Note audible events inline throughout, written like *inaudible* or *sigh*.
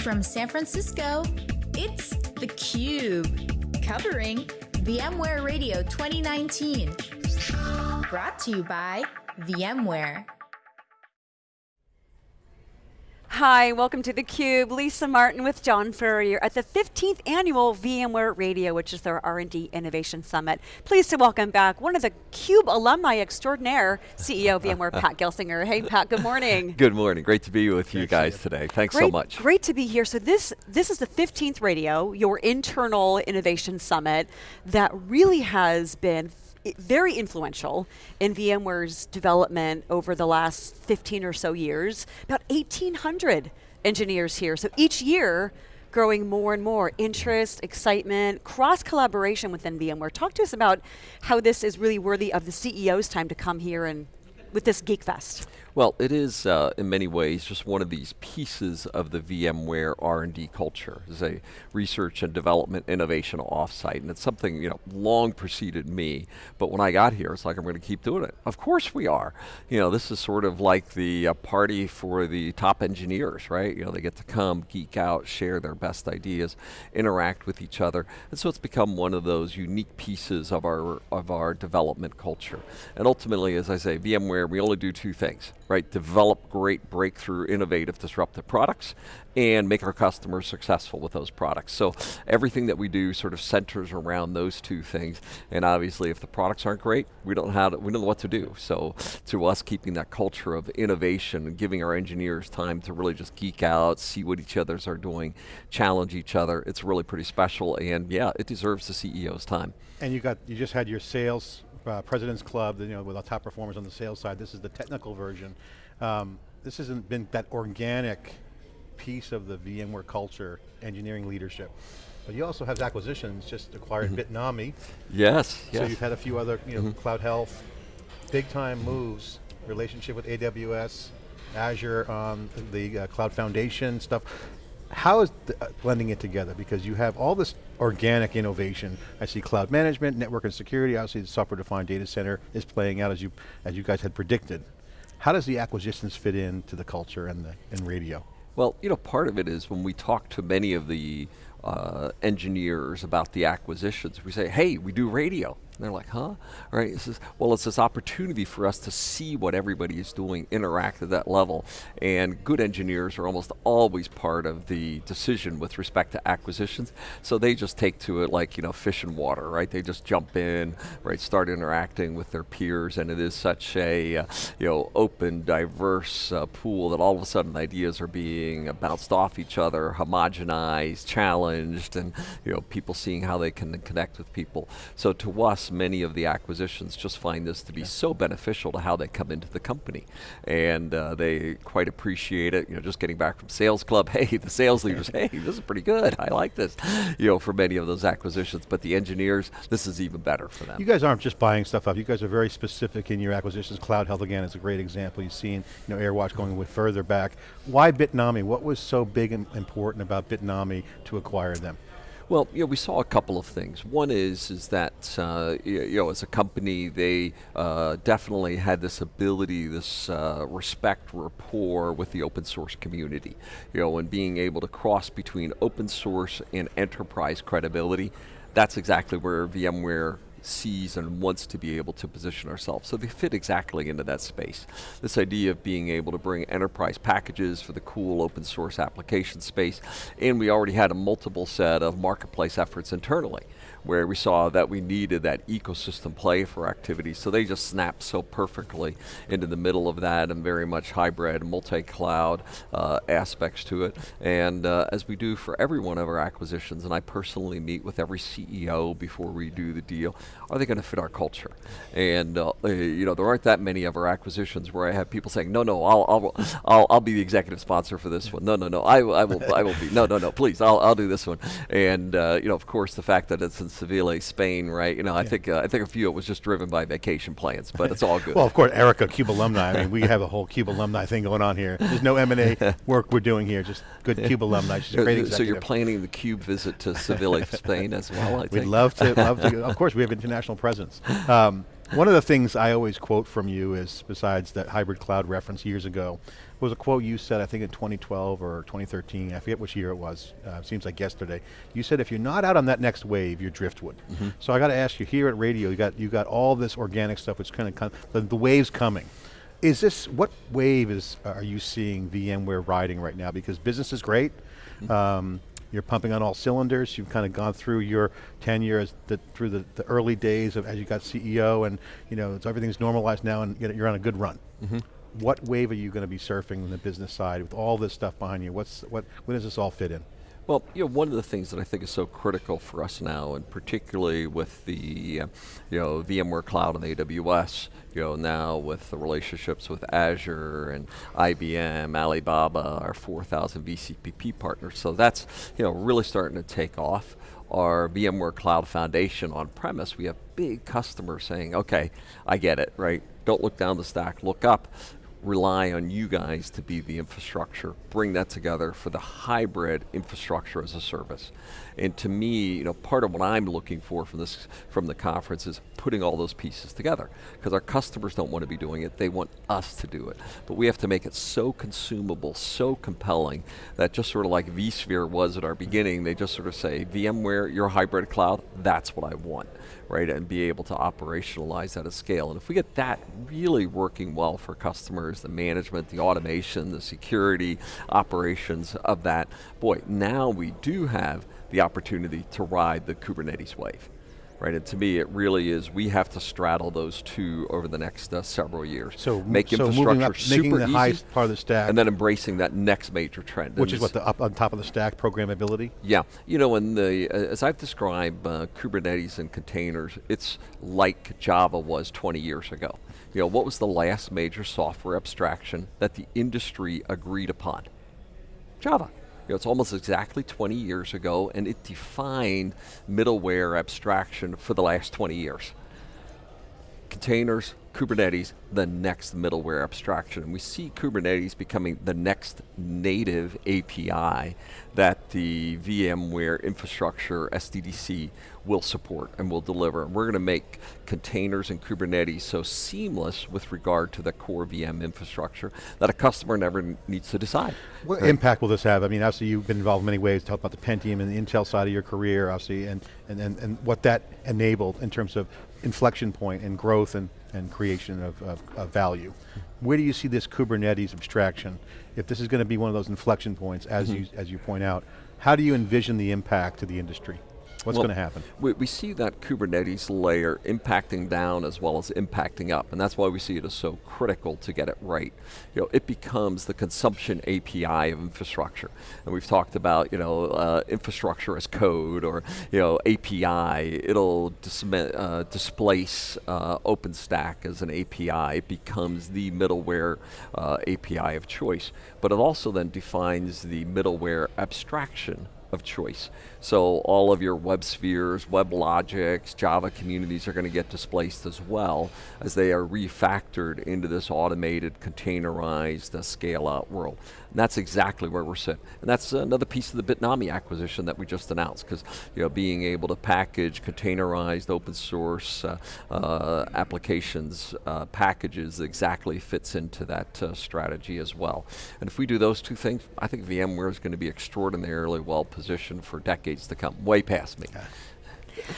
from San Francisco, it's theCUBE, covering VMware Radio 2019. Brought to you by VMware. Hi, welcome to theCUBE. Lisa Martin with John Furrier at the 15th annual VMware Radio, which is their R&D Innovation Summit. Pleased to welcome back one of the CUBE alumni extraordinaire, CEO of VMware, Pat *laughs* Gelsinger. Hey Pat, good morning. *laughs* Good morning, great to be with you guys today. Thanks great, so much. Great to be here. So this, this is the 15th radio, your internal innovation summit that really has been very influential in VMware's development over the last 15 or so years. About 1,800 engineers here. So each year, growing more and more interest, excitement, cross collaboration within VMware. Talk to us about how this is really worthy of the CEO's time to come here and with this Geek Fest. Well, it is uh, in many ways just one of these pieces of the VMware R&D culture. It's a research and development innovation offsite, and it's something you know long preceded me. But when I got here, it's like I'm going to keep doing it. Of course we are. You know, this is sort of like the uh, party for the top engineers, right? You know, they get to come, geek out, share their best ideas, interact with each other, and so it's become one of those unique pieces of our of our development culture. And ultimately, as I say, VMware, we only do two things right? Develop great breakthrough, innovative, disruptive products and make our customers successful with those products. So everything that we do sort of centers around those two things. And obviously if the products aren't great, we don't, have to, we don't know what to do. So to us keeping that culture of innovation and giving our engineers time to really just geek out, see what each others are doing, challenge each other, it's really pretty special and yeah, it deserves the CEO's time. And you got, you just had your sales uh, President's Club, you know, with our top performers on the sales side. This is the technical version. Um, this hasn't been that organic piece of the VMware culture, engineering leadership. But you also have acquisitions, just acquired mm -hmm. Bitnami. Yes, so yes. you've had a few other, you know, mm -hmm. Cloud Health, big time moves, relationship with AWS, Azure, um, the uh, Cloud Foundation stuff how is the, uh, blending it together? Because you have all this organic innovation. I see cloud management, network and security, obviously the software-defined data center is playing out as you, as you guys had predicted. How does the acquisitions fit into the culture and, the, and radio? Well, you know, part of it is when we talk to many of the uh, engineers about the acquisitions, we say, hey, we do radio. And they're like, huh? Right? It says, well, it's this opportunity for us to see what everybody is doing, interact at that level. And good engineers are almost always part of the decision with respect to acquisitions. So they just take to it like, you know, fish and water, right? They just jump in, right? Start interacting with their peers. And it is such a, uh, you know, open, diverse uh, pool that all of a sudden ideas are being bounced off each other, homogenized, challenged, and, you know, people seeing how they can connect with people. So to us, many of the acquisitions just find this to be yeah. so beneficial to how they come into the company. And uh, they quite appreciate it, you know, just getting back from sales club, *laughs* hey, the sales leaders, hey, this is pretty good, I like this, you know, for many of those acquisitions. But the engineers, this is even better for them. You guys aren't just buying stuff up, you guys are very specific in your acquisitions. Cloud Health, again, is a great example. You've seen, you know, AirWatch going with further back. Why Bitnami? What was so big and important about Bitnami to acquire them? Well, you know, we saw a couple of things. One is is that uh, you know, as a company, they uh, definitely had this ability, this uh, respect, rapport with the open source community. You know, and being able to cross between open source and enterprise credibility. That's exactly where VMware sees and wants to be able to position ourselves. So they fit exactly into that space. This idea of being able to bring enterprise packages for the cool open source application space, and we already had a multiple set of marketplace efforts internally where we saw that we needed that ecosystem play for activities. So they just snapped so perfectly into the middle of that and very much hybrid, multi-cloud uh, aspects to it. And uh, as we do for every one of our acquisitions, and I personally meet with every CEO before we do the deal, are they going to fit our culture? And uh, eh, you know, there aren't that many of our acquisitions where I have people saying, no, no, I'll, I'll, I'll, I'll be the executive sponsor for this one. No, no, no, I, I will, I will be. No, no, no, please, I'll, I'll do this one. And uh, you know, of course, the fact that it's in Seville, Spain, right? You know, I think uh, I think a few it was just driven by vacation plans, but it's all good. well, of course, Erica, CUBE alumni. I mean, we have a whole CUBE alumni thing going on here. There's no M&A *laughs* work we're doing here, just good CUBE alumni. She's a great executive. So you're planning the CUBE visit to Seville, Spain as well, I We'd love to, love to. *laughs* Of course, we have international presence. Um, One of the things I always quote from you is, besides that hybrid cloud reference years ago, was a quote you said, I think in 2012 or 2013, I forget which year it was, uh, seems like yesterday. You said if you're not out on that next wave, you're driftwood. Mm -hmm. So I got to ask you, here at radio, you got, you got all this organic stuff, which kind of, the, the wave's coming. Is this, what wave is, are you seeing VMware riding right now? Because business is great, mm -hmm. um, you're pumping on all cylinders. You've kind of gone through your tenure as the, through the, the, early days of as you got CEO, and you know everything's normalized now, and you're on a good run. Mm -hmm. What wave are you going to be surfing on the business side with all this stuff behind you? What's what? Where does this all fit in? Well, you know, one of the things that I think is so critical for us now, and particularly with the, uh, you know, VMware Cloud and AWS, you know, now with the relationships with Azure and IBM, Alibaba, our 4,000 VCPP partners, so that's, you know, really starting to take off. Our VMware Cloud Foundation on premise, we have big customers saying, okay, I get it, right? Don't look down the stack, look up rely on you guys to be the infrastructure, bring that together for the hybrid infrastructure as a service. And to me, you know, part of what I'm looking for from this from the conference is putting all those pieces together. Because our customers don't want to be doing it, they want us to do it. But we have to make it so consumable, so compelling, that just sort of like vSphere was at our beginning, they just sort of say, VMware, your hybrid cloud, that's what I want right, and be able to operationalize that at scale. And if we get that really working well for customers, the management, the automation, the security, operations of that, boy, now we do have the opportunity to ride the Kubernetes wave right? And to me, it really is, we have to straddle those two over the next uh, several years. So, make so infrastructure up, making the highest part of the stack. And then embracing that next major trend. Which is what, the up on top of the stack, programmability? Yeah, you know, and the, uh, as I've described uh, Kubernetes and containers, it's like Java was 20 years ago. You know, what was the last major software abstraction that the industry agreed upon? Java know, it's almost exactly 20 years ago, and it defined middleware abstraction for the last 20 years. Containers, Kubernetes, the next middleware abstraction. And we see Kubernetes becoming the next native API that the VMware infrastructure, SDDC, will support and will deliver. And we're going to make containers and Kubernetes so seamless with regard to the core VM infrastructure that a customer never needs to decide. What right? impact will this have? I mean, obviously you've been involved in many ways, talk about the Pentium and the Intel side of your career, obviously, and, and, and, and what that enabled in terms of inflection point and growth and and creation of, of, of, value. Where do you see this Kubernetes abstraction? If this is going to be one of those inflection points, as, mm -hmm. you, as you point out, how do you envision the impact to the industry? What's well, going to happen? We, we, see that Kubernetes layer impacting down as well as impacting up, and that's why we see it as so critical to get it right. You know, it becomes the consumption API of infrastructure, and we've talked about you know uh, infrastructure as code or you know API. It'll dis uh, displace uh, OpenStack as an API. It becomes the middleware uh, API of choice, but it also then defines the middleware abstraction of choice. So all of your web spheres, web logics, Java communities are going to get displaced as well as they are refactored into this automated, containerized, uh, scale-out world. And that's exactly where we're sitting. And that's another piece of the Bitnami acquisition that we just announced, because you know, being able to package containerized open source uh, uh, applications uh, packages exactly fits into that uh, strategy as well. And if we do those two things, I think VMware is going to be extraordinarily well positioned for decades to come, way past me. Okay.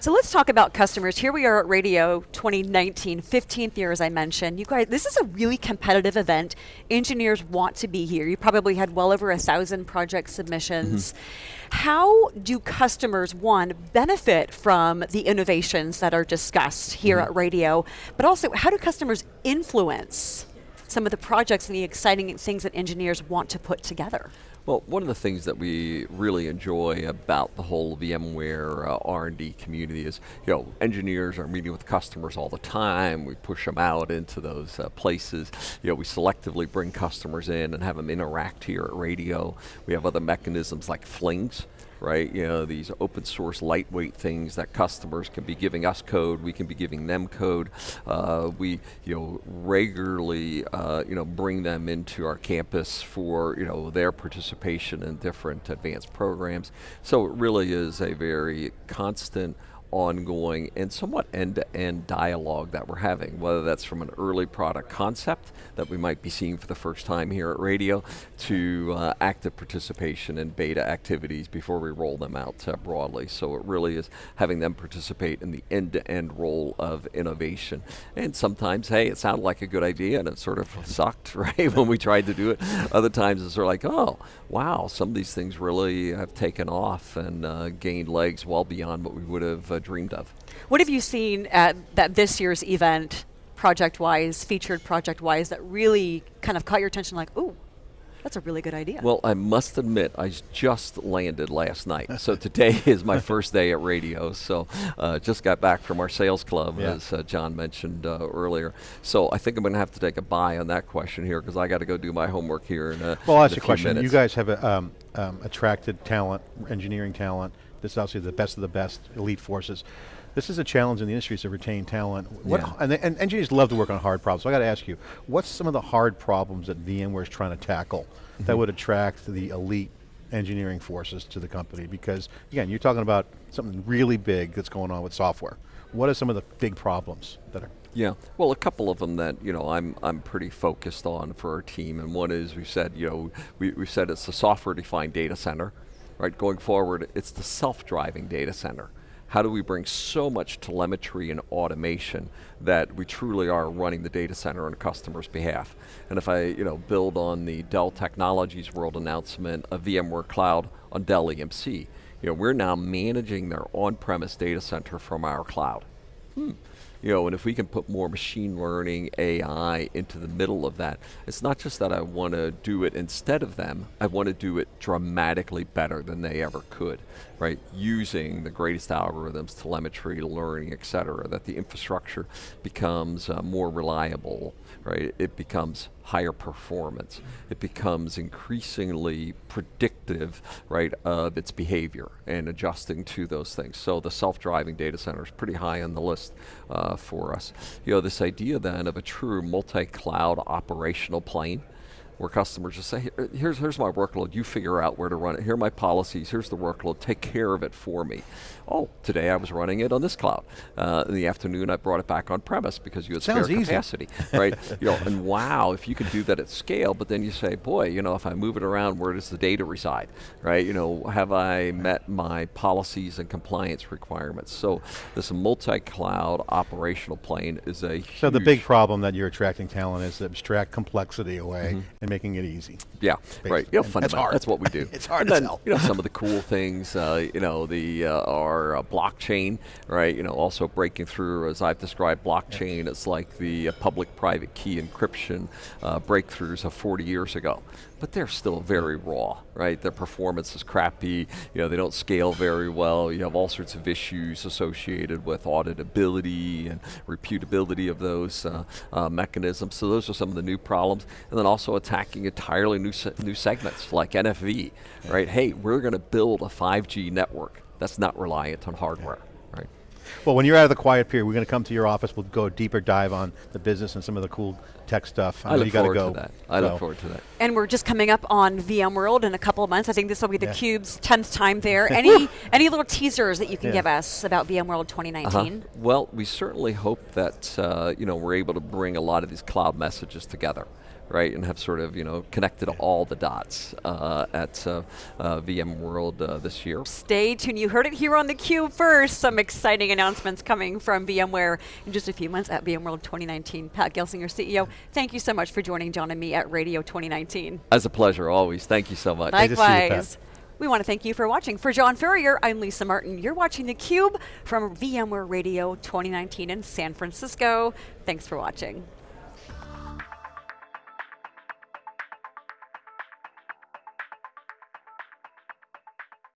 So let's talk about customers. Here we are at Radio 2019, 15th year as I mentioned. You guys, this is a really competitive event. Engineers want to be here. You probably had well over a thousand project submissions. Mm -hmm. How do customers, one, benefit from the innovations that are discussed here mm -hmm. at radio, but also how do customers influence some of the projects and the exciting things that engineers want to put together? Well, one of the things that we really enjoy about the whole VMware uh, R&D community is, you know, engineers are meeting with customers all the time. We push them out into those uh, places. You know, we selectively bring customers in and have them interact here at radio. We have other mechanisms like flings right? You know, these open source lightweight things that customers can be giving us code, we can be giving them code. Uh, we, you know, regularly, uh, you know, bring them into our campus for, you know, their participation in different advanced programs. So it really is a very constant, ongoing and somewhat end-to-end dialogue that we're having, whether that's from an early product concept that we might be seeing for the first time here at Radio, to uh, active participation in beta activities before we roll them out uh, broadly. So it really is having them participate in the end-to-end role of innovation. And sometimes, hey, it sounded like a good idea and it sort of sucked, *laughs* right, when we tried to do it. Other times it's sort of like, oh, wow, some of these things really have taken off and uh, gained legs well beyond what we would have uh, dreamed of. What have you seen at that this year's event, project-wise, featured project-wise, that really kind of caught your attention? Like, ooh, that's a really good idea. Well, I must admit, I just landed last night. so *laughs* today is my first day at radio. So uh, just got back from our sales club, yeah. as uh, John mentioned uh, earlier. So I think I'm going to have to take a buy on that question here because I got to go do my homework here in a Well, I'll ask you a question. Minutes. You guys have a, um, um, attracted talent, engineering talent. This is obviously the best of the best, elite forces. This is a challenge in the industry to retain talent. What, Yeah. and, and engineers love to work on hard problems. So I got to ask you, what's some of the hard problems that VMware is trying to tackle that mm-hmm. would attract the elite engineering forces to the company? Because again, you're talking about something really big that's going on with software. What are some of the big problems that are? Yeah, well, a couple of them that you know I'm I'm pretty focused on for our team, and one is we said you know we we said it's the software-defined data center, right? Going forward, it's the self-driving data center. How do we bring so much telemetry and automation that we truly are running the data center on a customer's behalf? And if I you know build on the Dell Technologies World announcement of VMware Cloud on Dell EMC, you know we're now managing their on-premise data center from our cloud. Hmm. You know, and if we can put more machine learning, AI into the middle of that, it's not just that I want to do it instead of them, I want to do it dramatically better than they ever could, right? Using the greatest algorithms, telemetry, learning, et cetera, that the infrastructure becomes uh, more reliable, right? It becomes higher performance. It becomes increasingly predictive, right, of its behavior and adjusting to those things. So the self-driving data center is pretty high on the list uh, for us. You know, this idea then of a true multi-cloud operational plane, where customers just say, here's, here's my workload, you figure out where to run it, here are my policies, here's the workload, take care of it for me. Oh, today I was running it on this cloud. Uh, in the afternoon I brought it back on premise because you had Sounds spare easy. capacity, right? *laughs* you know, and wow, if you can do that at scale, but then you say, boy, you know, if I move it around, where does the data reside, right? You know, have I met my policies and compliance requirements? So this multi-cloud operational plane is a So the big problem that you're attracting talent is to abstract complexity away and making it easy. Yeah, right. You know, And that's hard. That's what we do. *laughs* It's hard And then. You know, some *laughs* of the cool things. Uh, you know, the uh, our uh, blockchain, right? You know, also breaking through, as I've described, blockchain. It's like the uh, public-private key encryption uh, breakthroughs of 40 years ago, but they're still very raw, right? Their performance is crappy. You know, they don't scale very well. You have all sorts of issues associated with auditability and reputability of those uh, uh, mechanisms. So those are some of the new problems, and then also attacking entirely new se- new segments like NFV, right? Hey, we're going to build a 5G network that's not reliant on hardware, right? Well, when you're out of the quiet period, we're going to come to your office. We'll go a deeper dive on the business and some of the cool tech stuff. I, know look you gotta forward go. to that. I so- look forward to that. And we're just coming up on VMworld in a couple of months. I think this will be the Yeah. Cube's 10th time there. *laughs* any any little teasers that you can Yeah. give us about VMworld 2019? Uh-huh. Well, we certainly hope that uh, you know we're able to bring a lot of these cloud messages together, right, and have sort of you know connected all the dots uh, at uh, uh, VMworld uh, this year. Stay tuned. You heard it here on the Cube first. Some exciting announcements coming from VMware in just a few months at VMworld 2019. Pat Gelsinger, CEO, thank you so much for joining John and me at Radio 2019. As a pleasure, always. Thank you so much. Great to see you, Pat. Likewise. We want to thank you for watching. For John Furrier, I'm Lisa Martin. You're watching theCUBE from VMware Radio 2019 in San Francisco. Thanks for watching.